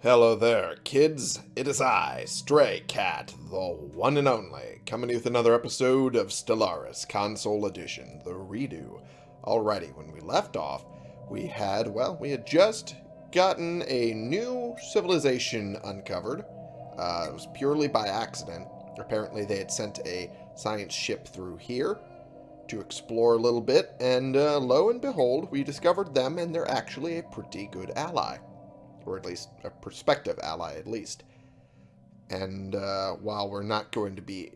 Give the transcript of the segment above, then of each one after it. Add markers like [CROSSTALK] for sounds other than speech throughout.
Hello there, kids. It is I, Stray Cat, the one and only, coming with another episode of Stellaris Console Edition, the redo. Alrighty, when we left off, we had, well, we had just gotten a new civilization uncovered. Uh, it was purely by accident. Apparently they had sent a science ship through here to explore a little bit, and uh, lo and behold, we discovered them, and they're actually a pretty good ally or at least a prospective ally at least. And uh, while we're not going to be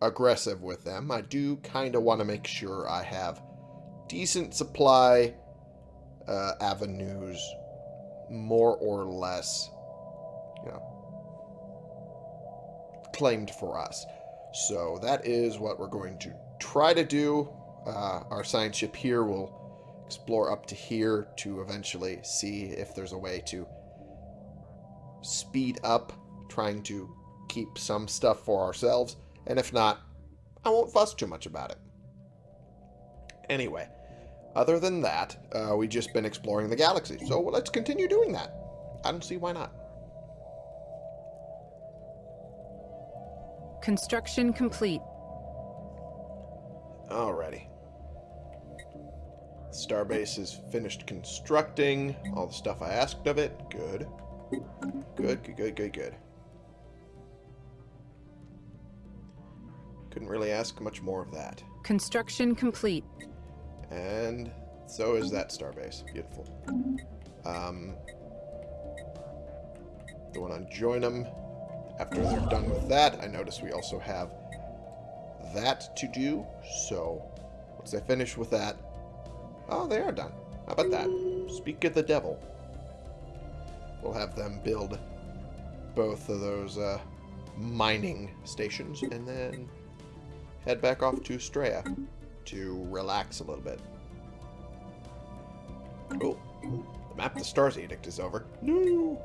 aggressive with them, I do kind of want to make sure I have decent supply uh, avenues, more or less, you know, claimed for us. So that is what we're going to try to do. Uh, our science ship here will explore up to here to eventually see if there's a way to speed up trying to keep some stuff for ourselves, and if not, I won't fuss too much about it. Anyway, other than that, uh, we've just been exploring the galaxy, so let's continue doing that. I don't see why not. Construction complete. Alrighty. Starbase is finished constructing. All the stuff I asked of it. Good. Good, good, good, good, good. Couldn't really ask much more of that. Construction complete. And so is that starbase. Beautiful. Um, the one on join them. After they're done with that, I notice we also have that to do. So once I finish with that, oh, they are done. How about that? Speak of the devil. We'll have them build both of those uh, mining stations and then head back off to Straya to relax a little bit. Oh, the Map the Stars Edict is over. No!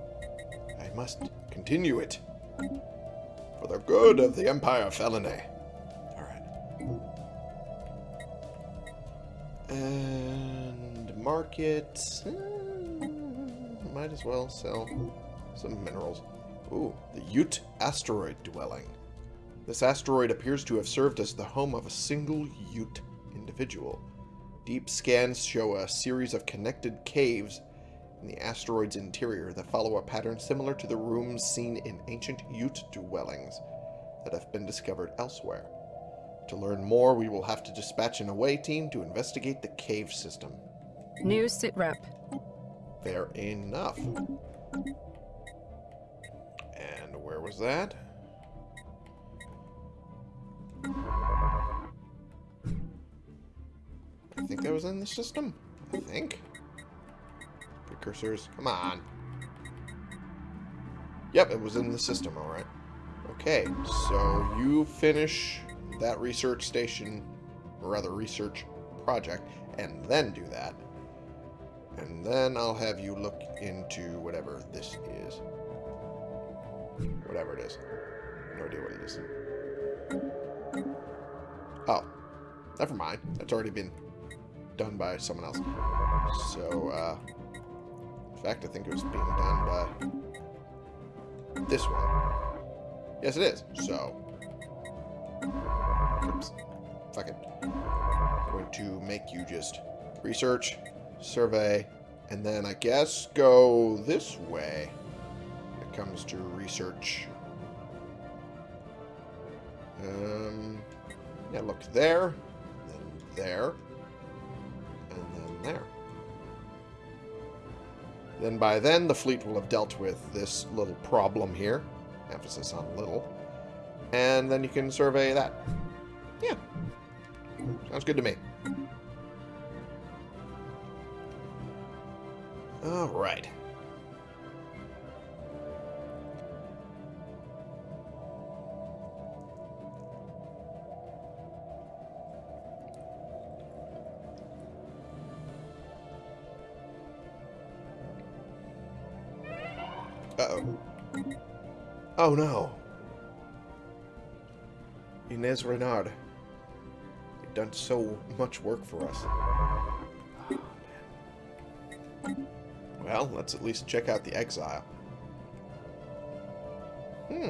I must continue it. For the good of the Empire Felinae. Alright. And market... Might as well sell some minerals. Ooh, the Yuht asteroid dwelling. This asteroid appears to have served as the home of a single Yuht individual. Deep scans show a series of connected caves in the asteroid's interior that follow a pattern similar to the rooms seen in ancient Yuht dwellings that have been discovered elsewhere. To learn more, we will have to dispatch an away team to investigate the cave system. New sitrep. Fair enough. And where was that? I think that was in the system. I think. Precursors. Come on. Yep, it was in the system, alright. Okay, so you finish that research station, or rather research project, and then do that. And then I'll have you look into whatever this is. Whatever it is. No idea what it is. Oh. Never mind. That's already been done by someone else. So, uh... In fact, I think it was being done by... This one. Yes, it is. So... Oops. Fuck it. I'm going to make you just research survey, and then I guess go this way it comes to research. Um, yeah, look there, then there, and then there. Then by then, the fleet will have dealt with this little problem here. Emphasis on little. And then you can survey that. Yeah. Sounds good to me. All right. Uh-oh. Oh, no. Inez Renard. You've done so much work for us. Well, let's at least check out the exile. Hmm.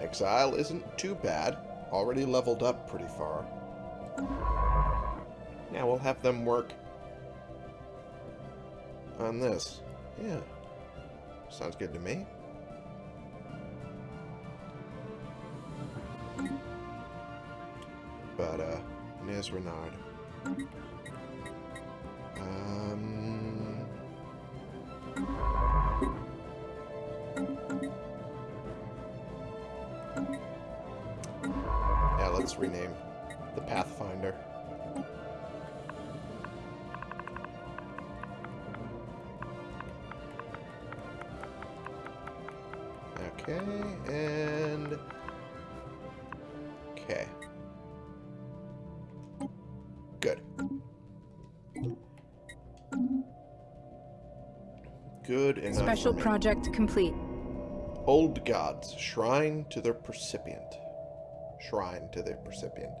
Exile isn't too bad. Already leveled up pretty far. Now we'll have them work on this. Yeah. Sounds good to me. But, uh, Nez Renard. Project complete. Old gods, shrine to their percipient. Shrine to their percipient.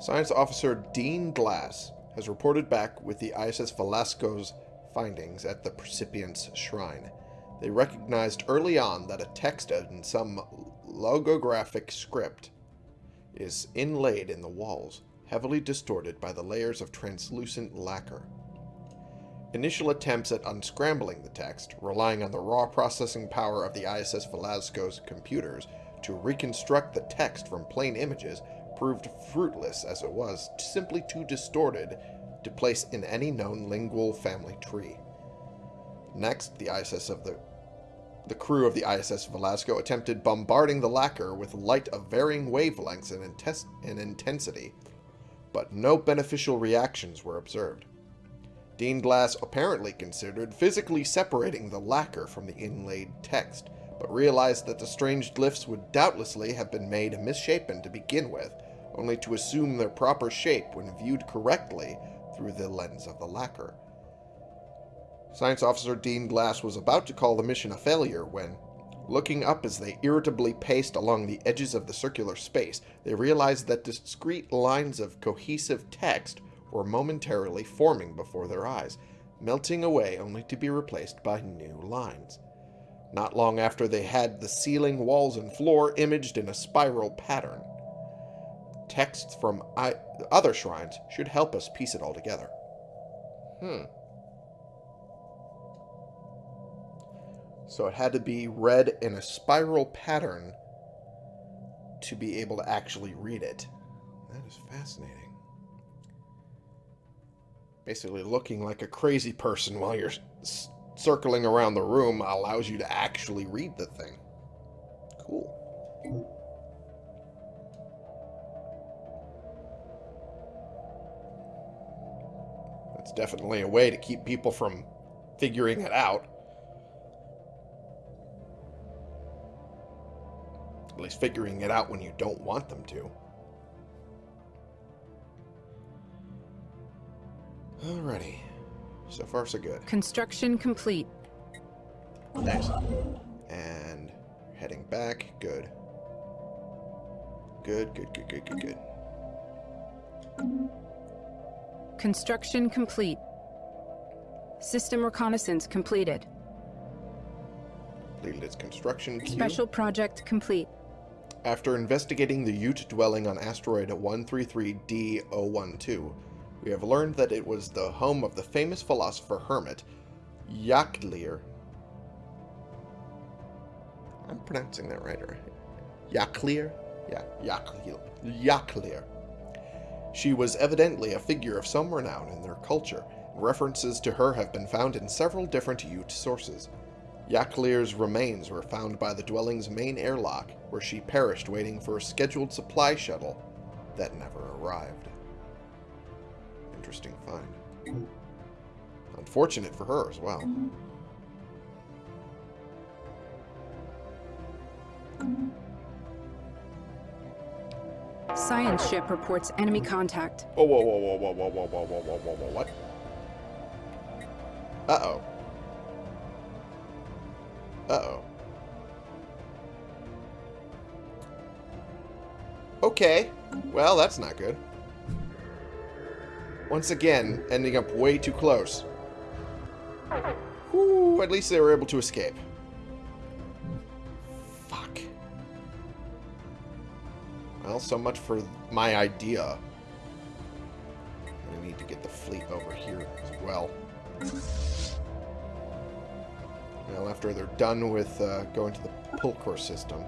Science Officer Dean Glass has reported back with the ISS Velasco's findings at the percipient's shrine. They recognized early on that a text in some logographic script is inlaid in the walls, heavily distorted by the layers of translucent lacquer. Initial attempts at unscrambling the text, relying on the raw processing power of the ISS Velasco's computers to reconstruct the text from plain images, proved fruitless as it was simply too distorted to place in any known lingual family tree. Next, the ISS of the the crew of the ISS Velasco attempted bombarding the lacquer with light of varying wavelengths and, and intensity, but no beneficial reactions were observed. Dean Glass apparently considered physically separating the lacquer from the inlaid text, but realized that the strange glyphs would doubtlessly have been made misshapen to begin with, only to assume their proper shape when viewed correctly through the lens of the lacquer. Science Officer Dean Glass was about to call the mission a failure when, looking up as they irritably paced along the edges of the circular space, they realized that discrete lines of cohesive text were momentarily forming before their eyes, melting away only to be replaced by new lines. Not long after they had the ceiling, walls, and floor imaged in a spiral pattern. Texts from other shrines should help us piece it all together. Hmm. So it had to be read in a spiral pattern to be able to actually read it. That is fascinating. Basically, looking like a crazy person while you're circling around the room allows you to actually read the thing. Cool. That's definitely a way to keep people from figuring it out. At least figuring it out when you don't want them to. Alrighty. So far, so good. Construction complete. Nice. And heading back. Good. Good, good, good, good, good, good. Construction complete. System reconnaissance completed. Completed its construction queue. Special project complete. After investigating the Yuht dwelling on asteroid 133D012, we have learned that it was the home of the famous philosopher hermit Yaklir. I'm pronouncing that right, right? Yaklir? Yeah, Yaklir. Yaklir. She was evidently a figure of some renown in their culture. References to her have been found in several different Yuht sources. Yaklir's remains were found by the dwelling's main airlock, where she perished waiting for a scheduled supply shuttle that never arrived. Interesting find. Unfortunate for her as well. Science ship reports enemy contact. Whoa, whoa, whoa, whoa, whoa, whoa, whoa, whoa, whoa, whoa, whoa, whoa, what? Uh-oh. Uh-oh. Okay. Well, that's not good. Once again, ending up way too close. At least they were able to escape. Fuck. Well, so much for my idea. I need to get the fleet over here as well. Well, after they're done with uh, going to the Pulcor system.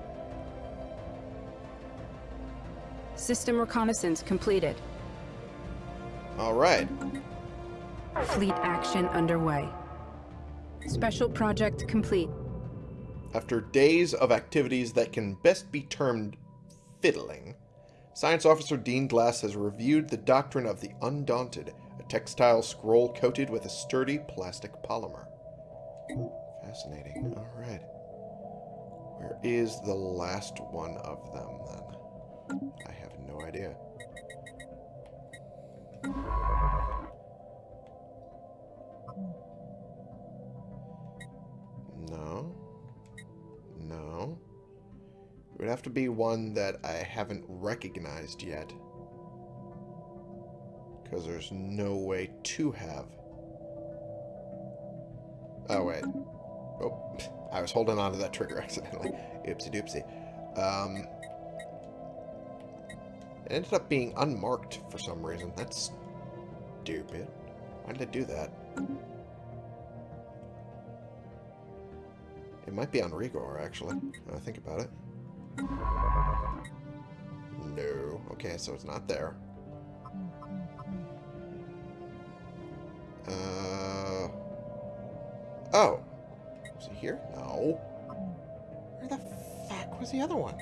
System reconnaissance completed. All right. Fleet action underway. Special project complete. After days of activities that can best be termed fiddling, Science Officer Dean Glass has reviewed the doctrine of the Undaunted, a textile scroll coated with a sturdy plastic polymer. Fascinating. All right. Where is the last one of them, then? I have no idea. No. No. It would have to be one that I haven't recognized yet. Because there's no way to have. Oh, wait. Oh, [LAUGHS] I was holding on to that trigger accidentally. Oopsie doopsie. Um, it ended up being unmarked for some reason. That's stupid. Why did I do that? It might be on Rigor, actually. I think about it. No. Okay, so it's not there. Uh. Oh. Was he here? No. Where the fuck was the other one?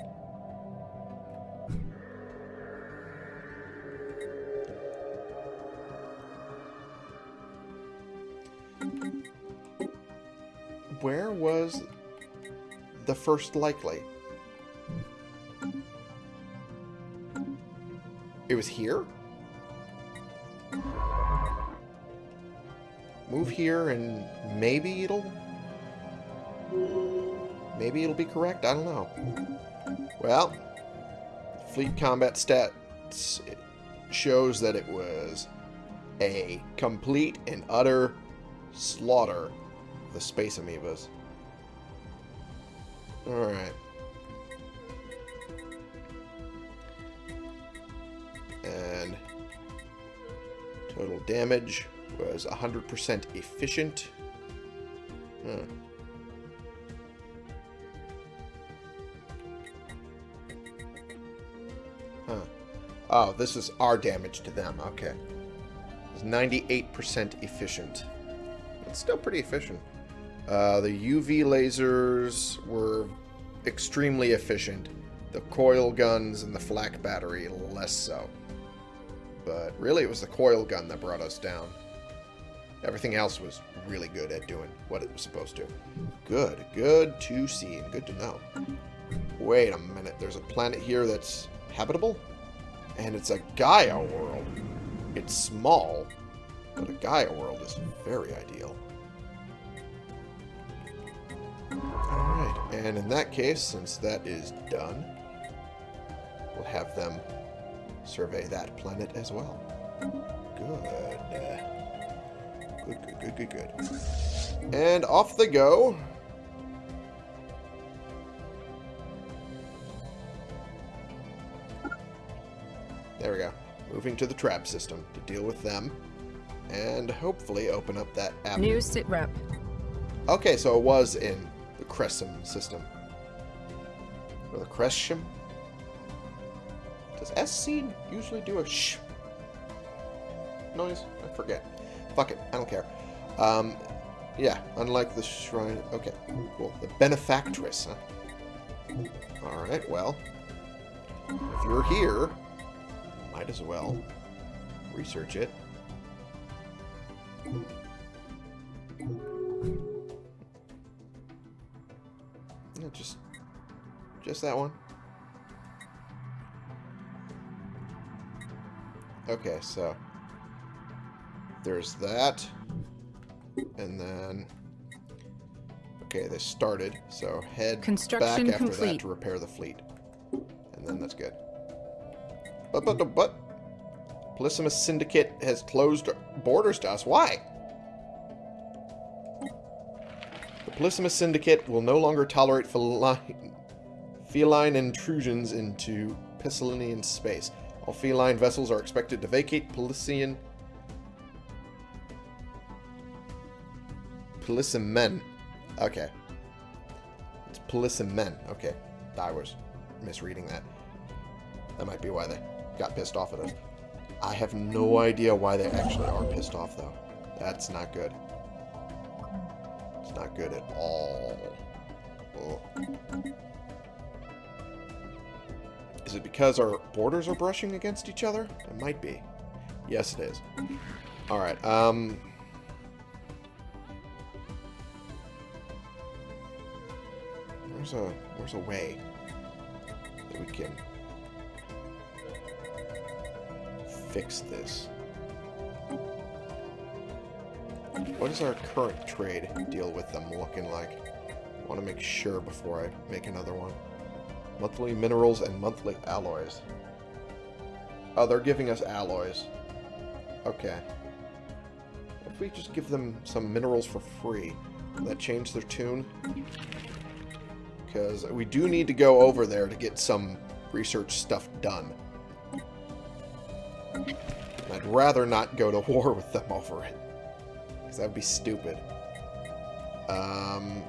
The first likely? It was here? Move here and maybe it'll... Maybe it'll be correct? I don't know. Well, Fleet Combat Stats shows that it was a complete and utter slaughter of the Space Amoebas. Alright. And total damage was 100% efficient. Huh. Huh. Oh, this is our damage to them. Okay. It's 98% efficient. It's still pretty efficient. Uh, the UV lasers were extremely efficient. The coil guns and the flak battery less so. But really, it was the coil gun that brought us down. Everything else was really good at doing what it was supposed to. Good. Good to see and good to know. Wait a minute. There's a planet here that's habitable? And it's a Gaia world. It's small, but a Gaia world is very ideal. And in that case, since that is done, we'll have them survey that planet as well. Good. Good, good, good, good, good. And off they go. There we go. Moving to the trap system to deal with them. And hopefully open up that app. New sit rep. Okay, so it was in Crescent system. Or the Crescent? Does SC usually do a sh noise? I forget. Fuck it, I don't care. Um, yeah, unlike the shrine. Okay, cool. The benefactress, huh? Alright, well. If you're here, might as well research it. That one. Okay, so there's that, and then okay, they started. So head Construction back after complete. that to repair the fleet, and then that's good. But but but, but Polysimus Syndicate has closed borders to us. Why? The Polysimus Syndicate will no longer tolerate feline, feline intrusions into Piscilinian space. All feline vessels are expected to vacate Polysian... Polysimen. Okay. It's Polysimen. Okay. I was misreading that. That might be why they got pissed off at us. I have no idea why they actually are pissed off, though. That's not good. It's not good at all. Oh. Is it because our borders are brushing against each other? It might be. Yes, it is. Alright, um... A, where's a way that we can fix this? What is our current trade deal with them looking like? I want to make sure before I make another one. Monthly minerals and monthly alloys. Oh, they're giving us alloys. Okay. What if we just give them some minerals for free? Will that change their tune? Because we do need to go over there to get some research stuff done. I'd rather not go to [LAUGHS] war with them over it. Because that would be stupid. Um,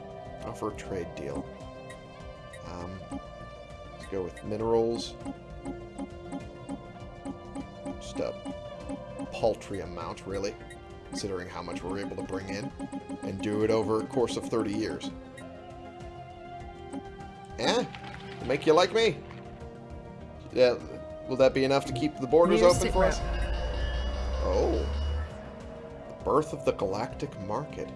offer a trade deal. Um, go with minerals. Just a paltry amount, really. Considering how much we're able to bring in. And do it over a course of 30 years. Eh? Make you like me? Yeah, will that be enough to keep the borders open for us? Oh. The birth of the galactic market.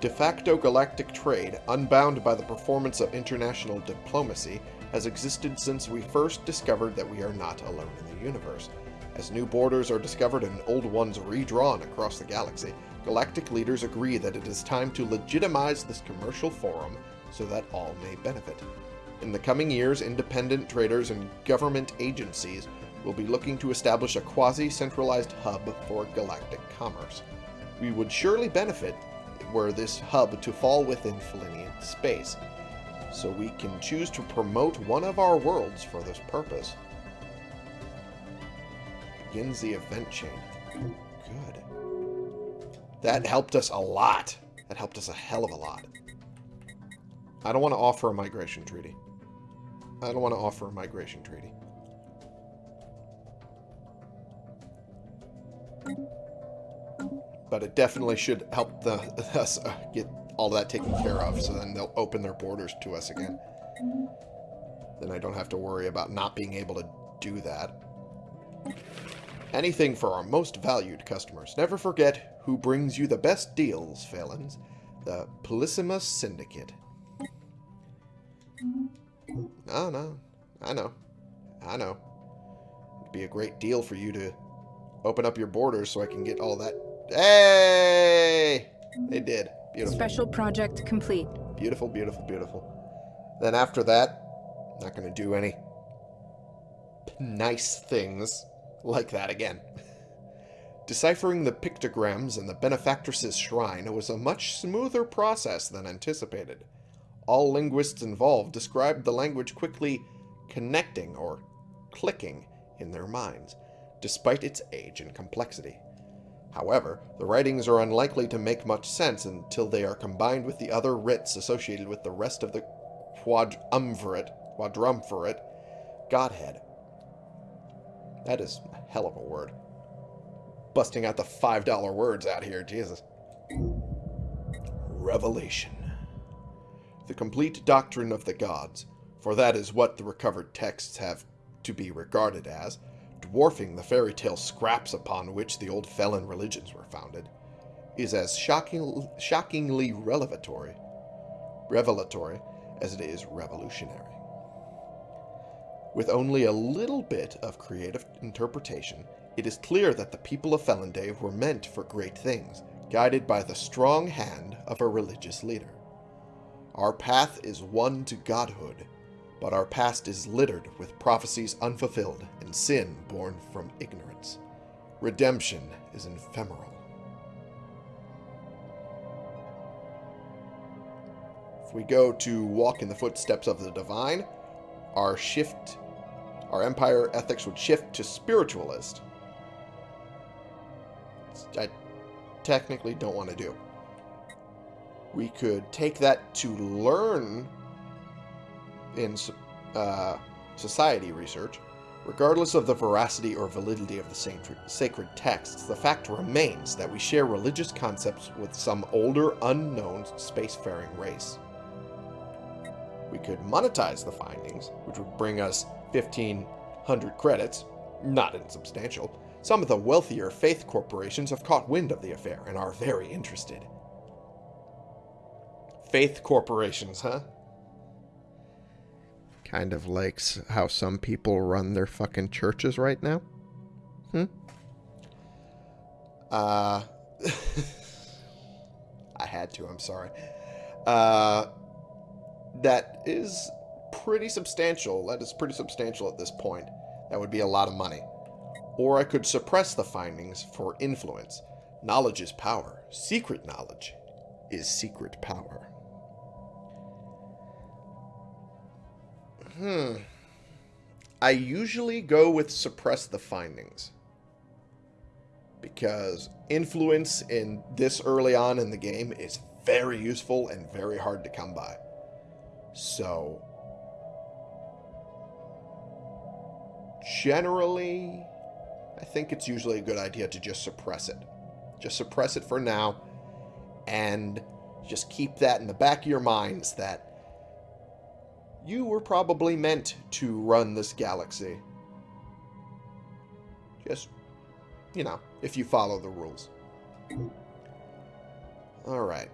De facto galactic trade, unbound by the performance of international diplomacy, has existed since we first discovered that we are not alone in the universe. As new borders are discovered and old ones redrawn across the galaxy, galactic leaders agree that it is time to legitimize this commercial forum so that all may benefit. In the coming years, independent traders and government agencies will be looking to establish a quasi-centralized hub for galactic commerce. We would surely benefit were this hub to fall within Felinian space, so we can choose to promote one of our worlds for this purpose. Begins the event chain. Good. That helped us a lot. That helped us a hell of a lot. I don't want to offer a migration treaty. I don't want to offer a migration treaty. But it definitely should help the, [LAUGHS] us uh, get all that taken care of, so then they'll open their borders to us again. Then I don't have to worry about not being able to do that. Anything for our most valued customers. Never forget who brings you the best deals, Phalans. The Polysimus Syndicate. No, no. I know. I know. It'd be a great deal for you to open up your borders so I can get all that. Hey! They did. Beautiful. Special project complete. Beautiful, beautiful, beautiful. Then after that, not going to do any nice things like that again. [LAUGHS] Deciphering the pictograms in the benefactress's shrine was a much smoother process than anticipated. All linguists involved described the language quickly connecting or clicking in their minds, despite its age and complexity. However, the writings are unlikely to make much sense until they are combined with the other writs associated with the rest of the quadrumvirate, quadrumvirate Godhead. That is a hell of a word. Busting out the $5 words out here, Jesus. Revelation the complete doctrine of the gods, for that is what the recovered texts have to be regarded as, dwarfing the fairy tale scraps upon which the old felon religions were founded, is as shocking, shockingly revelatory, revelatory as it is revolutionary. With only a little bit of creative interpretation, it is clear that the people of Felanday were meant for great things, guided by the strong hand of a religious leader. Our path is one to godhood, but our past is littered with prophecies unfulfilled and sin born from ignorance. Redemption is ephemeral. If we go to walk in the footsteps of the divine, our shift, our empire ethics would shift to spiritualist. I technically don't want to do. We could take that to learn in uh, society research. Regardless of the veracity or validity of the sacred texts, the fact remains that we share religious concepts with some older, unknown spacefaring race. We could monetize the findings, which would bring us 1,500 credits, not insubstantial. Some of the wealthier faith corporations have caught wind of the affair and are very interested. Faith corporations, huh? Kind of likes how some people run their fucking churches right now. Hmm? Uh... [LAUGHS] I had to, I'm sorry. Uh... That is pretty substantial. That is pretty substantial at this point. That would be a lot of money. Or I could suppress the findings for influence. Knowledge is power. Secret knowledge is secret power. Hmm. I usually go with suppress the findings. Because influence in this early on in the game is very useful and very hard to come by. So, generally, I think it's usually a good idea to just suppress it. Just suppress it for now, and just keep that in the back of your minds that you were probably meant to run this galaxy. Just, you know, if you follow the rules. Alright.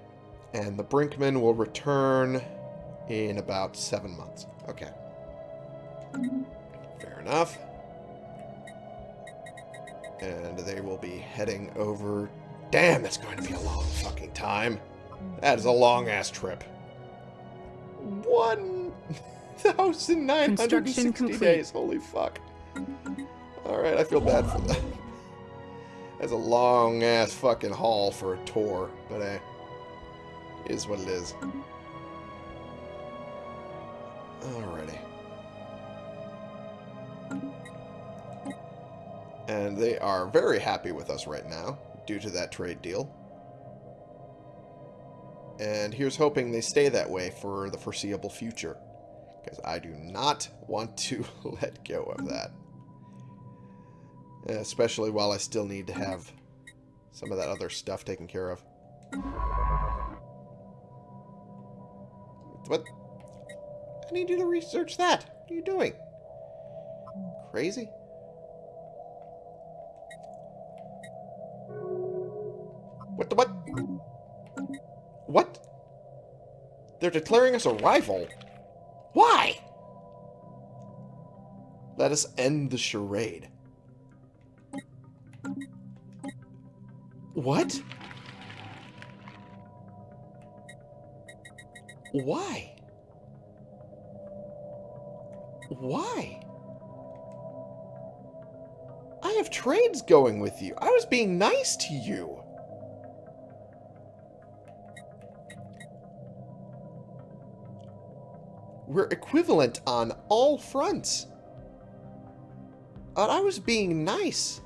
And the Brinkman will return in about seven months. Okay. Fair enough. And they will be heading over... Damn, that's going to be a long fucking time. That is a long-ass trip. One 1,960 days. Holy fuck. Alright, I feel bad for that. That's a long-ass fucking haul for a tour, but eh, is what it is. Alrighty. And they are very happy with us right now, due to that trade deal. And here's hoping they stay that way for the foreseeable future. Because I do not want to [LAUGHS] let go of that. Especially while I still need to have some of that other stuff taken care of. What? I need you to research that. What are you doing? Crazy? What the what? What? They're declaring us a rival. Let us end the charade. What? Why? Why? I have trades going with you. I was being nice to you. We're equivalent on all fronts. I was being nice.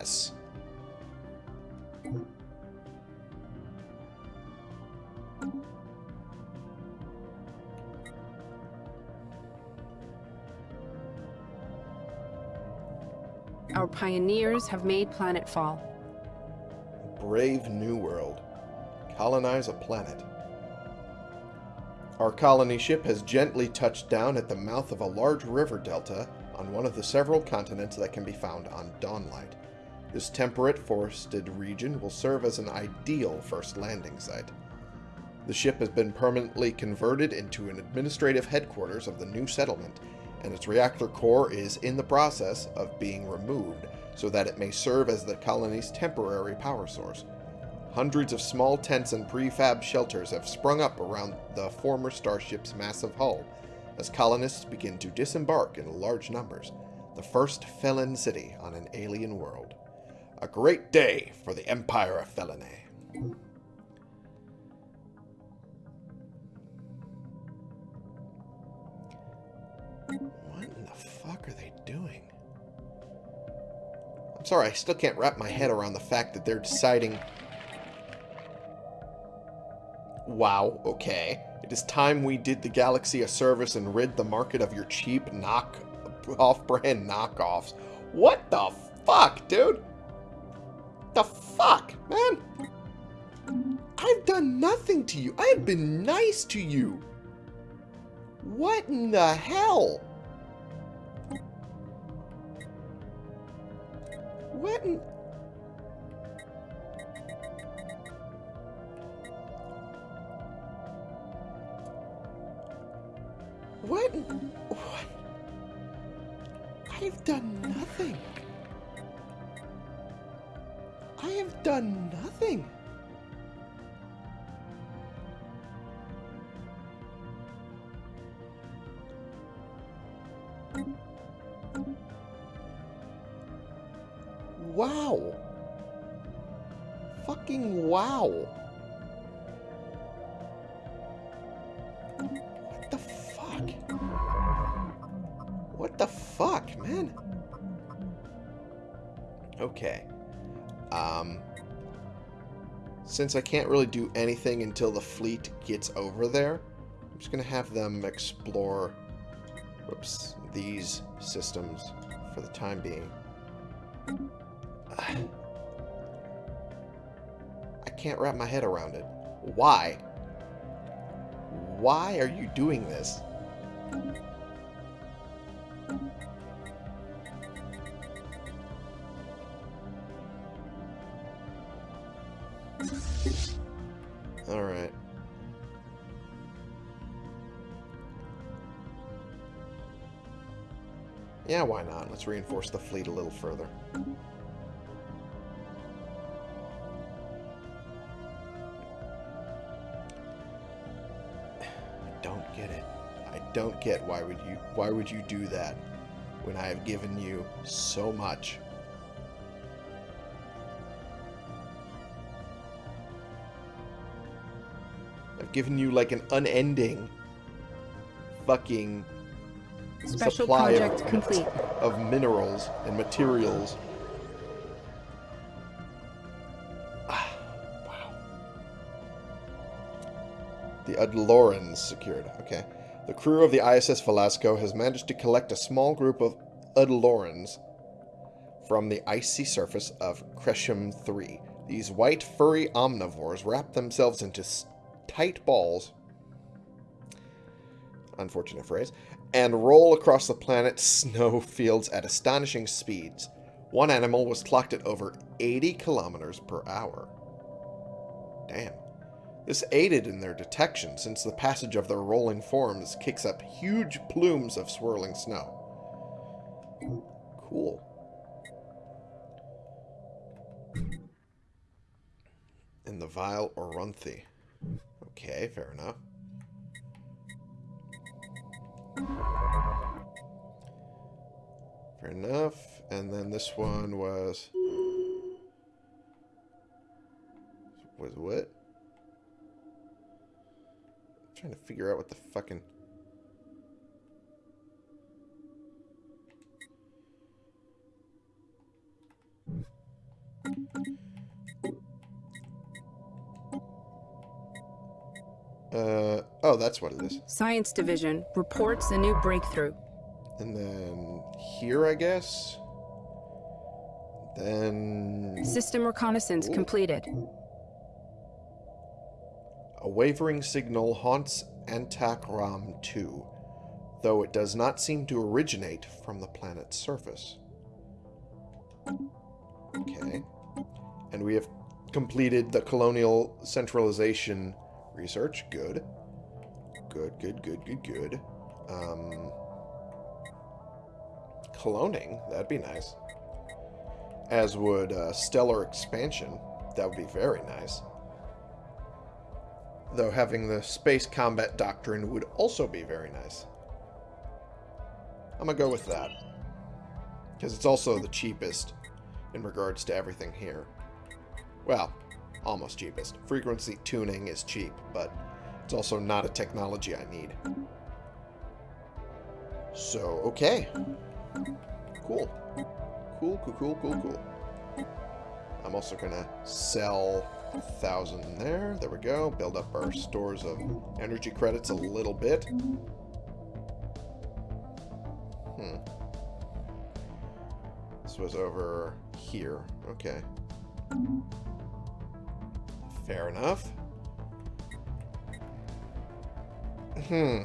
I guess. Our pioneers have made planetfall. Brave new world. Colonize a planet. Our colony ship has gently touched down at the mouth of a large river delta on one of the several continents that can be found on Dawnlight. This temperate, forested region will serve as an ideal first landing site. The ship has been permanently converted into an administrative headquarters of the new settlement, and its reactor core is in the process of being removed so that it may serve as the colony's temporary power source. Hundreds of small tents and prefab shelters have sprung up around the former starship's massive hull as colonists begin to disembark in large numbers, the first Felon city on an alien world. A great day for the Empire of Felinae. What in the fuck are they doing? I'm sorry, I still can't wrap my head around the fact that they're deciding... Wow, okay. It is time we did the galaxy a service and rid the market of your cheap knock off-brand knockoffs. What the fuck, dude? The fuck, man? I've done nothing to you. I have been nice to you. What in the hell? What in... What? What? I've done nothing. I have done nothing. Wow. Fucking wow. What the fuck? What the fuck, man? Okay. Since I can't really do anything until the fleet gets over there, I'm just going to have them explore whoops, these systems for the time being. [SIGHS] I can't wrap my head around it. Why? Why are you doing this? Let's reinforce the fleet a little further. I don't get it. I don't get why would you why would you do that when I have given you so much? I've given you like an unending fucking Special supply project of, complete. [LAUGHS] of minerals and materials. Ah. The Udlorans secured. Okay. The crew of the ISS Velasco has managed to collect a small group of Udlorans from the icy surface of Cresham 3. These white, furry omnivores wrap themselves into tight balls unfortunate phrase, and roll across the planet's [LAUGHS] snow fields at astonishing speeds. One animal was clocked at over 80 kilometers per hour. Damn. This aided in their detection since the passage of their rolling forms kicks up huge plumes of swirling snow. Cool. In the Vile Orunthi. Okay, fair enough. Fair enough. And then this one was... Was what? I'm trying to figure out what the fucking... Uh, oh, that's what it is. Science Division reports a new breakthrough. And then here, I guess. Then System reconnaissance completed. a wavering signal haunts Antakram 2, though it does not seem to originate from the planet's surface. Okay. And we have completed the colonial centralization Research, good. Good, good, good, good, good. Um, cloning, that'd be nice. As would uh, stellar expansion. That would be very nice. Though having the space combat doctrine would also be very nice. I'm going to go with that. Because it's also the cheapest in regards to everything here. Well, almost cheapest. Frequency tuning is cheap, but it's also not a technology I need. So, okay. Cool. Cool, cool, cool, cool, cool. I'm also going to sell a thousand there. There we go. Build up our stores of energy credits a little bit. Hmm. This was over here. Okay. Fair enough. Hmm.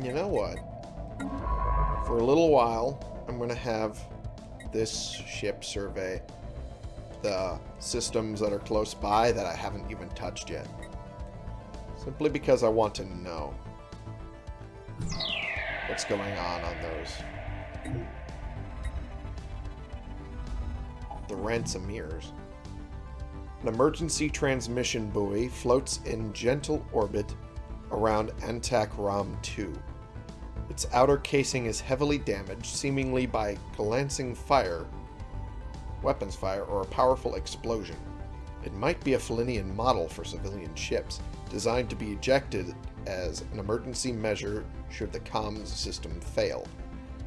You know what? For a little while, I'm going to have this ship survey the systems that are close by that I haven't even touched yet. Simply because I want to know what's going on on those. The Ransomeers. An emergency transmission buoy floats in gentle orbit around Antak Ram 2. Its outer casing is heavily damaged, seemingly by glancing fire, weapons fire, or a powerful explosion. It might be a Felinian model for civilian ships, designed to be ejected as an emergency measure should the comms system fail.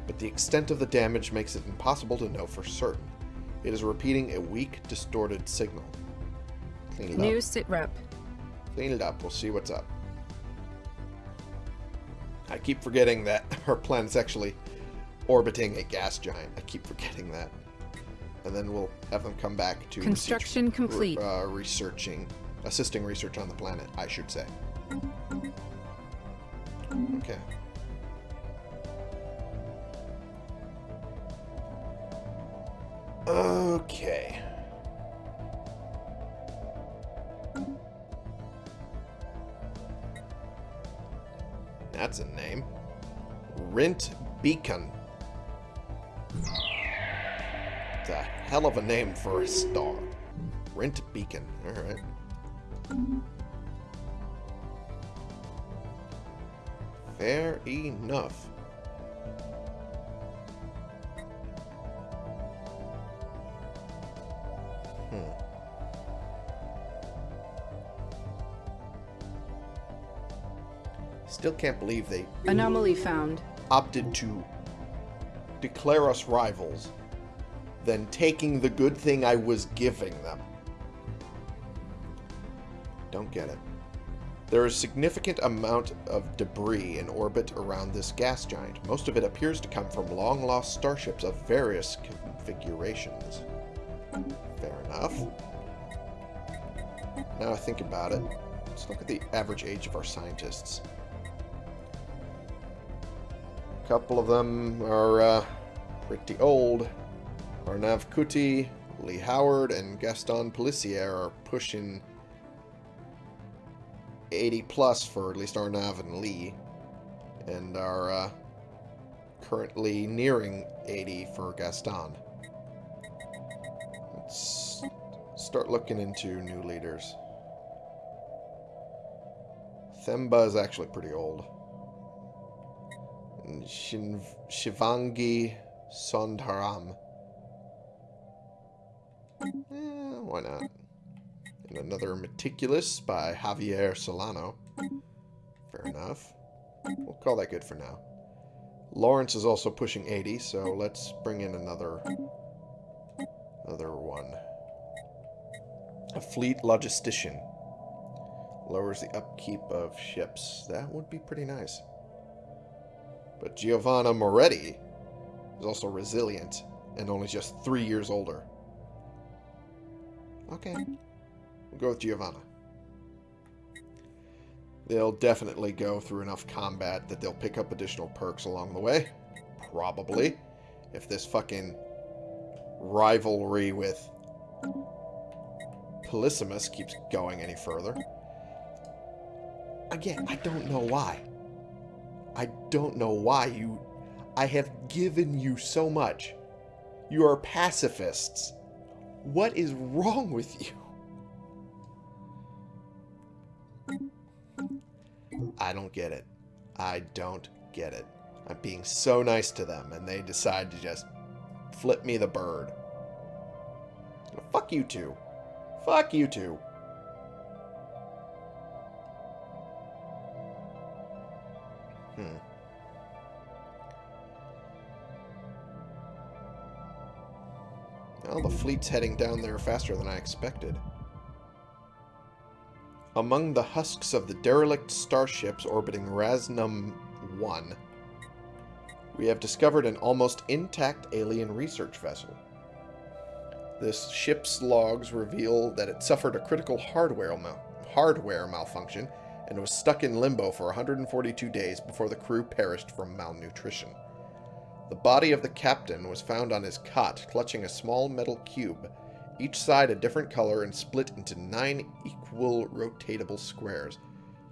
But the extent of the damage makes it impossible to know for certain. It is repeating a weak, distorted signal. Clean it New up. sit rep. Clean it up. We'll see what's up. I keep forgetting that [LAUGHS] our planet's actually orbiting a gas giant. I keep forgetting that. And then we'll have them come back to Construction research- complete. Uh, researching, assisting research on the planet, I should say. Okay. Okay. That's a name. Rent Beacon. It's a hell of a name for a star. Rent Beacon. Alright. Fair enough. Hmm. Still can't believe they Anomaly found. opted to declare us rivals than taking the good thing I was giving them. Don't get it. There is significant amount of debris in orbit around this gas giant. Most of it appears to come from long-lost starships of various configurations. Fair enough. Now I think about it. Let's look at the average age of our scientists. A couple of them are uh, pretty old. Arnav Kuti, Lee Howard, and Gaston Pellissier are pushing 80 plus for at least Arnav and Lee, and are uh, currently nearing 80 for Gaston. Let's start looking into new leaders. Themba is actually pretty old. And Shin- Shivangi Sondharam. Eh, why not? And another Meticulous by Javier Solano. Fair enough. We'll call that good for now. Lawrence is also pushing 80, so let's bring in another another one. A fleet logistician. Lowers the upkeep of ships. That would be pretty nice. But Giovanna Moretti is also resilient and only just three years older. Okay. Go with Giovanna. They'll definitely go through enough combat that they'll pick up additional perks along the way. Probably. If this fucking rivalry with Polysimus keeps going any further. Again, I don't know why. I don't know why you... I have given you so much. You are pacifists. What is wrong with you? I don't get it. I don't get it. I'm being so nice to them, and they decide to just flip me the bird. Fuck you two. Fuck you two. Hmm. Well, the fleet's heading down there faster than I expected. Among the husks of the derelict starships orbiting Rasnum 1, we have discovered an almost intact alien research vessel. This ship's logs reveal that it suffered a critical hardware, mal hardware malfunction and was stuck in limbo for 142 days before the crew perished from malnutrition. The body of the captain was found on his cot, clutching a small metal cube, each side a different color and split into nine equal rotatable squares.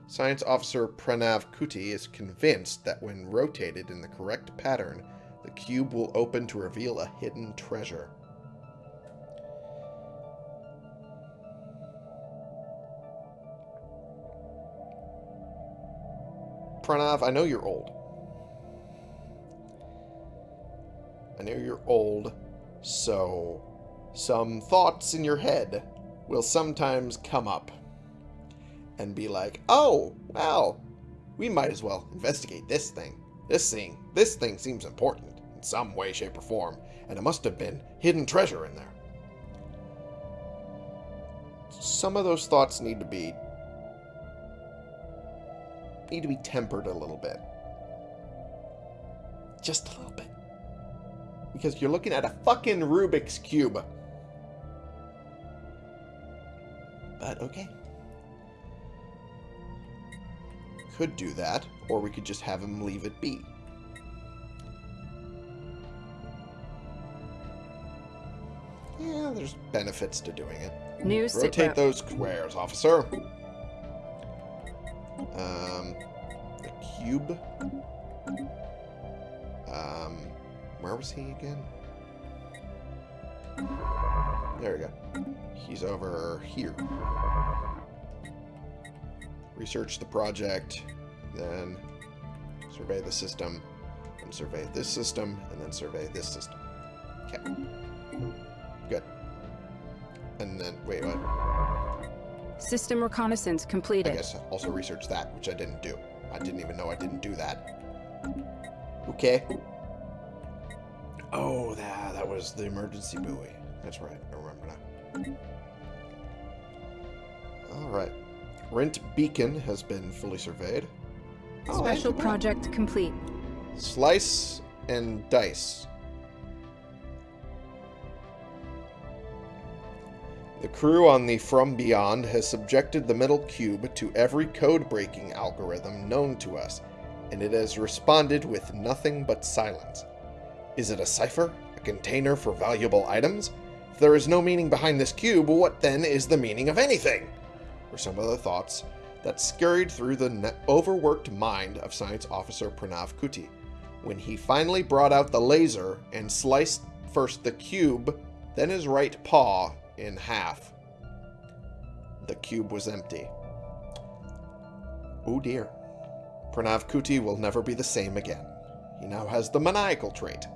Science Officer Pranav Kuti is convinced that when rotated in the correct pattern, the cube will open to reveal a hidden treasure. Pranav, I know you're old. I know you're old, so some thoughts in your head will sometimes come up and be like, oh, well, we might as well investigate this thing. This thing, this thing seems important in some way, shape, or form, and it must have been hidden treasure in there. Some of those thoughts need to be need to be tempered a little bit. Just a little bit. Because you're looking at a fucking Rubik's Cube. But okay. Could do that, or we could just have him leave it be. Yeah, there's benefits to doing it. New Rotate sitrep. those squares, officer. Um, the cube. Um, where was he again? There we go. He's over here. Research the project, then survey the system, and survey this system, and then survey this system. Okay. Good. And then, wait, what? System reconnaissance completed. I guess also research that, which I didn't do. I didn't even know I didn't do that. Okay. Oh, that, that was the emergency buoy. That's right. I remember now. Alright. Rent Beacon has been fully surveyed. Oh, Special hey, project complete. Slice and dice. The crew on the From Beyond has subjected the metal cube to every code-breaking algorithm known to us, and it has responded with nothing but silence. Is it a cipher? A container for valuable items? If there is no meaning behind this cube, what then is the meaning of anything? Were some of the thoughts that scurried through the overworked mind of Science Officer Pranav Kuti when he finally brought out the laser and sliced first the cube, then his right paw in half. The cube was empty. Oh dear. Pranav Kuti will never be the same again. He now has the maniacal trait.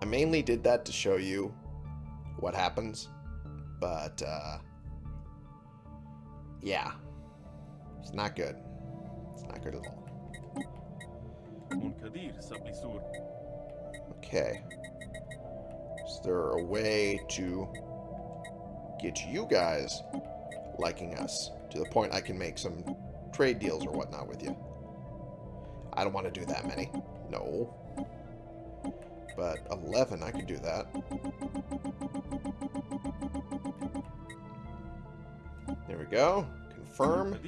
I mainly did that to show you what happens, but, uh, yeah, it's not good. It's not good at all. Okay. Is there a way to get you guys liking us to the point I can make some trade deals or whatnot with you? I don't want to do that many. No. But 11, I could do that. There we go. Confirm.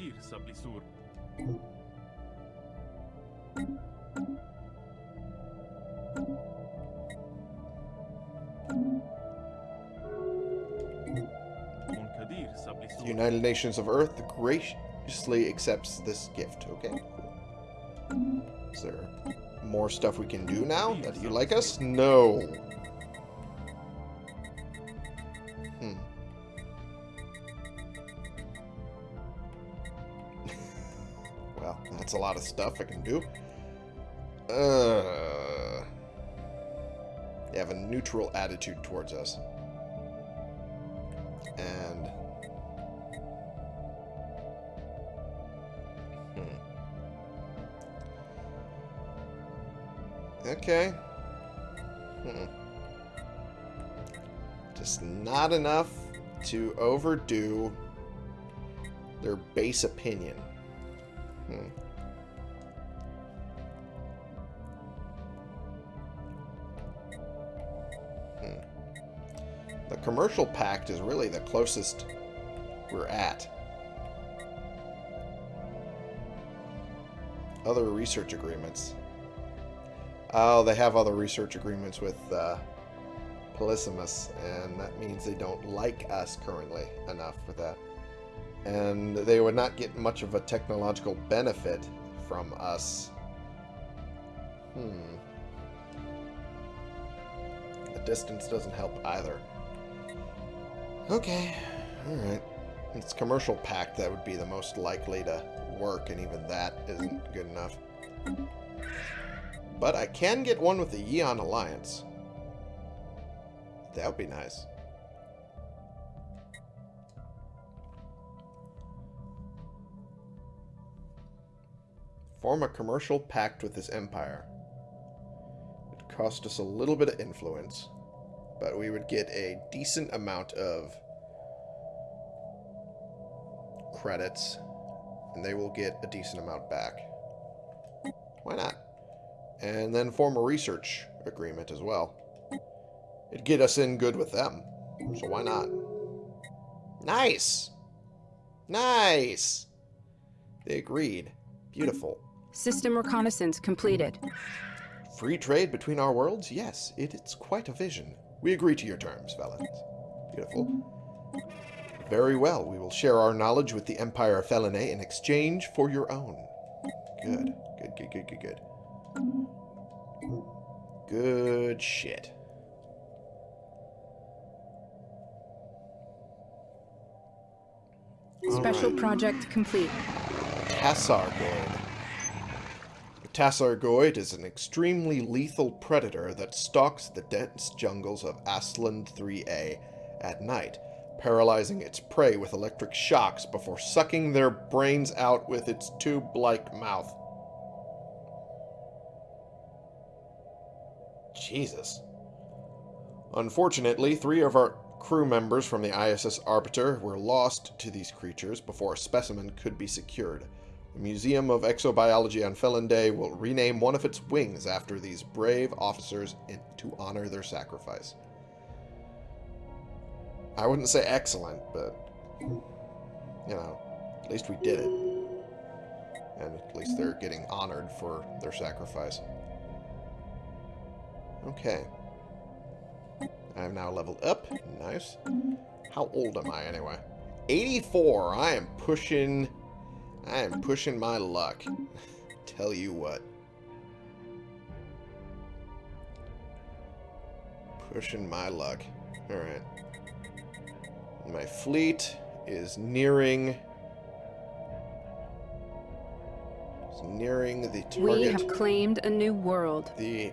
United Nations of Earth graciously accepts this gift. Okay, cool. Is there more stuff we can do now that you like us? No. Hmm. [LAUGHS] well, that's a lot of stuff I can do. Uh, they have a neutral attitude towards us. Okay. Hmm. Just not enough to overdo their base opinion. Hmm. Hmm. The commercial pact is really the closest we're at. Other research agreements. Oh, they have other research agreements with uh, Polysimus, and that means they don't like us currently enough for that. And they would not get much of a technological benefit from us. Hmm. The distance doesn't help either. Okay, alright. It's commercial pact that would be the most likely to work, and even that isn't good enough. But I can get one with the Yeon Alliance. That would be nice. Form a commercial pact with this empire. It cost us a little bit of influence, but we would get a decent amount of credits, and they will get a decent amount back. Why not? And then form a research agreement as well. It'd get us in good with them, so why not? Nice! Nice! They agreed. Beautiful. System reconnaissance completed. Free trade between our worlds? Yes, it, it's quite a vision. We agree to your terms, Felons. Beautiful. Very well. We will share our knowledge with the Empire of Felinae in exchange for your own. Good. Good, good, good, good, good. Good shit. Special Alright. project complete. Tassargoid. The Tassargoid is an extremely lethal predator that stalks the dense jungles of Asland 3A at night, paralyzing its prey with electric shocks before sucking their brains out with its tube-like mouth. Jesus. Unfortunately, three of our crew members from the ISS Arbiter were lost to these creatures before a specimen could be secured. The Museum of Exobiology on Felinday will rename one of its wings after these brave officers in, to honor their sacrifice. I wouldn't say excellent, but, you know, at least we did it. And at least they're getting honored for their sacrifice. Okay. I am now leveled up. Nice. How old am I anyway? 84. I am pushing... I am pushing my luck. [LAUGHS] Tell you what. Pushing my luck. Alright. My fleet is nearing... is nearing the target. We have claimed a new world. The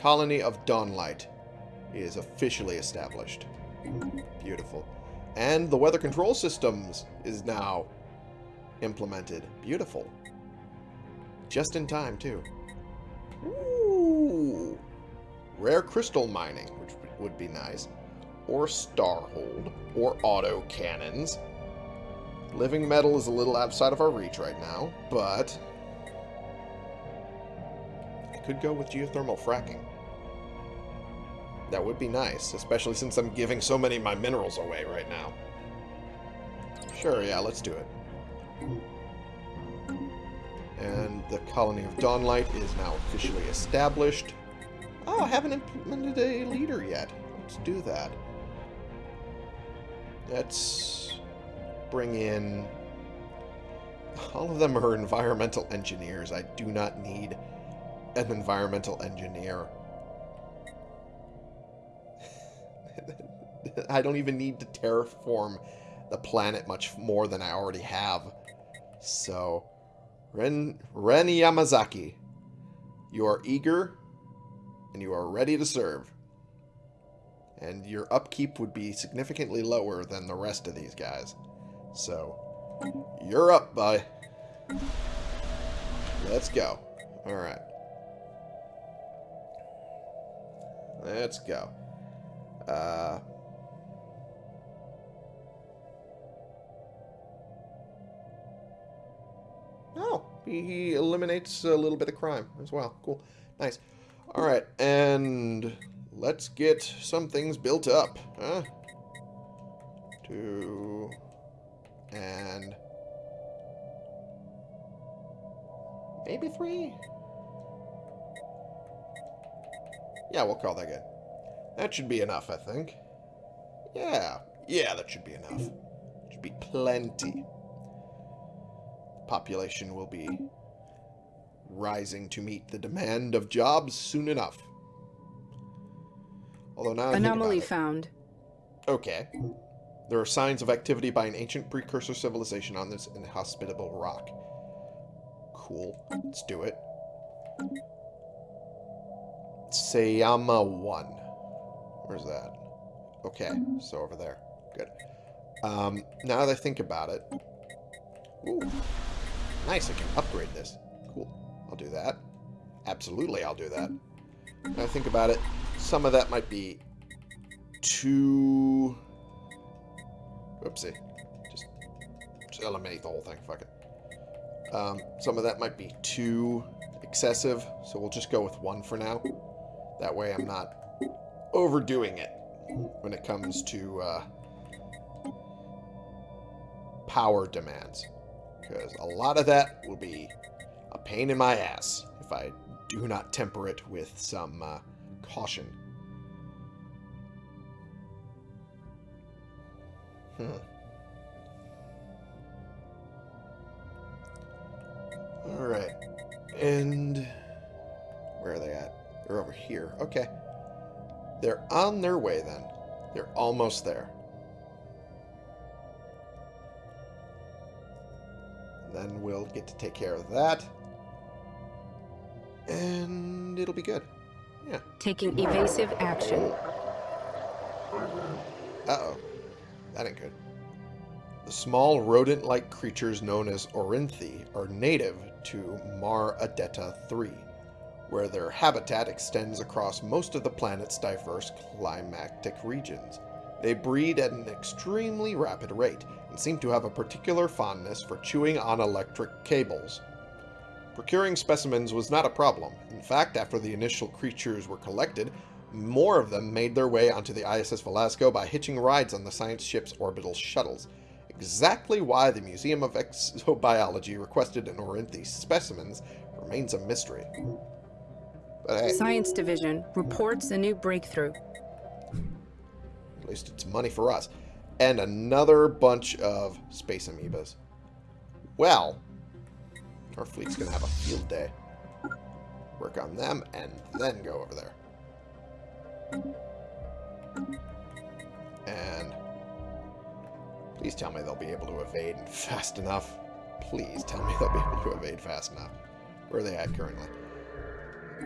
colony of Dawnlight is officially established. Beautiful. And the weather control systems is now implemented. Beautiful. Just in time, too. Ooh. Rare crystal mining, which would be nice. Or starhold. Or auto cannons. Living metal is a little outside of our reach right now, but could go with geothermal fracking. That would be nice, especially since I'm giving so many of my minerals away right now. Sure, yeah, let's do it. And the colony of Dawnlight is now officially established. Oh, I haven't implemented a leader yet. Let's do that. Let's bring in... All of them are environmental engineers. I do not need an environmental engineer. [LAUGHS] I don't even need to terraform the planet much more than I already have. So, Ren, Ren Yamazaki, you are eager and you are ready to serve. And your upkeep would be significantly lower than the rest of these guys. So, you're up, bud. Let's go. Alright. Let's go. Uh... Oh, he, eliminates a little bit of crime as well. Cool. Nice. Alright, and let's get some things built up. Huh? Two... And... Maybe three? Yeah, we'll call that good. That should be enough, I think. Yeah. Yeah, that should be enough. Should be plenty. Population will be rising to meet the demand of jobs soon enough. Although now Anomaly it- found. Okay. There are signs of activity by an ancient precursor civilization on this inhospitable rock. Cool. Let's do it. Sayama 1. Where's that? Okay, so over there. Good. Um, now that I think about it... Ooh. Nice, I can upgrade this. Cool. I'll do that. Absolutely, I'll do that. Now I think about it, some of that might be too... Oopsie. Just, just eliminate the whole thing. Fuck it. Um, some of that might be too excessive, so we'll just go with one for now. That way I'm not overdoing it when it comes to uh, power demands. Because a lot of that will be a pain in my ass if I do not temper it with some uh, caution. Hmm. Alright. And... here. Okay. They're on their way then. They're almost there. Then we'll get to take care of that. And it'll be good. Yeah. Taking evasive action. Uh-oh. That ain't good. The small rodent-like creatures known as Orinthi are native to Mar Adetta 3, where their habitat extends across most of the planet's diverse climatic regions. They breed at an extremely rapid rate and seem to have a particular fondness for chewing on electric cables. Procuring specimens was not a problem. In fact, after the initial creatures were collected, more of them made their way onto the ISS Velasco by hitching rides on the science ship's orbital shuttles. Exactly why the Museum of Exobiology requested an Orinthi specimens remains a mystery. But hey, Science Division reports a new breakthrough. at least it's money for us. And another bunch of space amoebas. Well, our fleet's going to have a field day. Work on them and then go over there. And please tell me they'll be able to evade fast enough. Please tell me they'll be able to evade fast enough. Where are they at currently?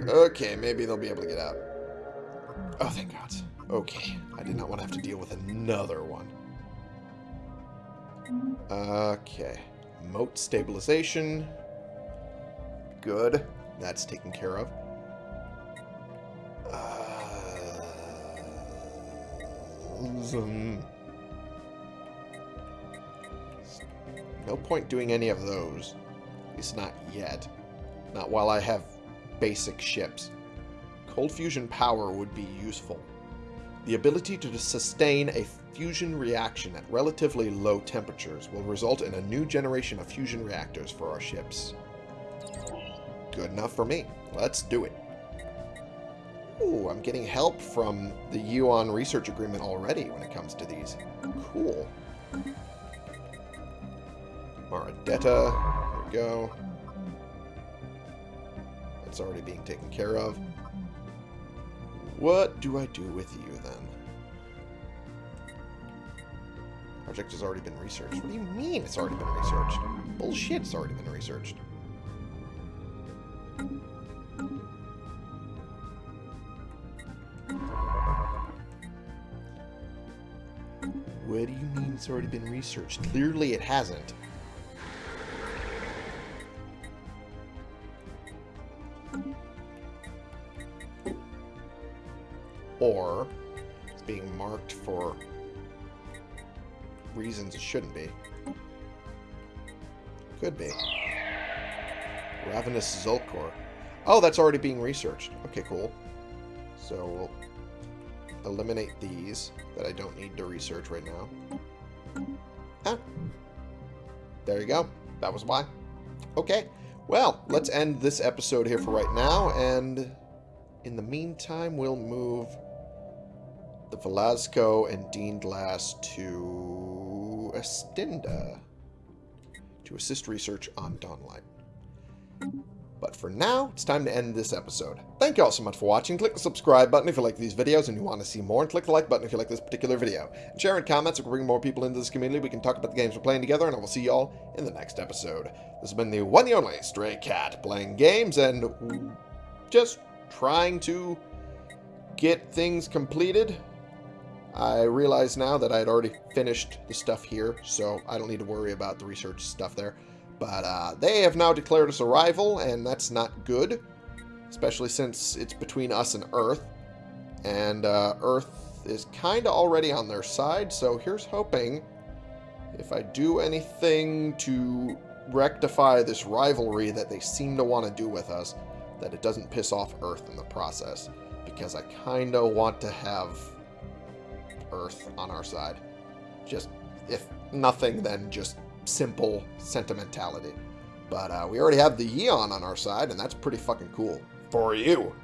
Okay, maybe they'll be able to get out. Oh, thank God. Okay, I did not want to have to deal with another one. Okay. Moat stabilization. Good. That's taken care of. Uh. No point doing any of those. At least not yet. Not while I have basic ships. Cold fusion power would be useful. The ability to sustain a fusion reaction at relatively low temperatures will result in a new generation of fusion reactors for our ships. Good enough for me. Let's do it. Ooh, I'm getting help from the Yuan research agreement already when it comes to these. Cool. Maradetta. There we go. Already being taken care of. What do I do with you then? Project has already been researched. What do you mean it's already been researched? Bullshit, it's already been researched. What do you mean it's already been researched? Clearly it hasn't. Shouldn't be. Could be. Ravenous Zulkor. Oh, that's already being researched. Okay, cool. So we'll eliminate these that I don't need to research right now. Ah. There you go. That was why. Okay. Well, let's end this episode here for right now, and in the meantime, we'll move the Velasco and Dean Glass to To assist research on Dawnlight. But for now, it's time to end this episode. Thank you all so much for watching. Click the subscribe button if you like these videos and you want to see more, and click the like button if you like this particular video. And share in comments so we bring more people into this community. We can talk about the games we're playing together, and I will see you all in the next episode. This has been the one and only Stray Cat, playing games and just trying to get things completed. I realize now that I had already finished the stuff here, so I don't need to worry about the research stuff there. But uh, they have now declared us a rival, and that's not good. Especially since it's between us and Earth. And uh, Earth is kind of already on their side, so here's hoping if I do anything to rectify this rivalry that they seem to want to do with us, that it doesn't piss off Earth in the process. Because I kind of want to have Earth on our side. Just, if nothing, then just simple sentimentality. But uh, we already have the Yeon on our side, and that's pretty fucking cool. For you.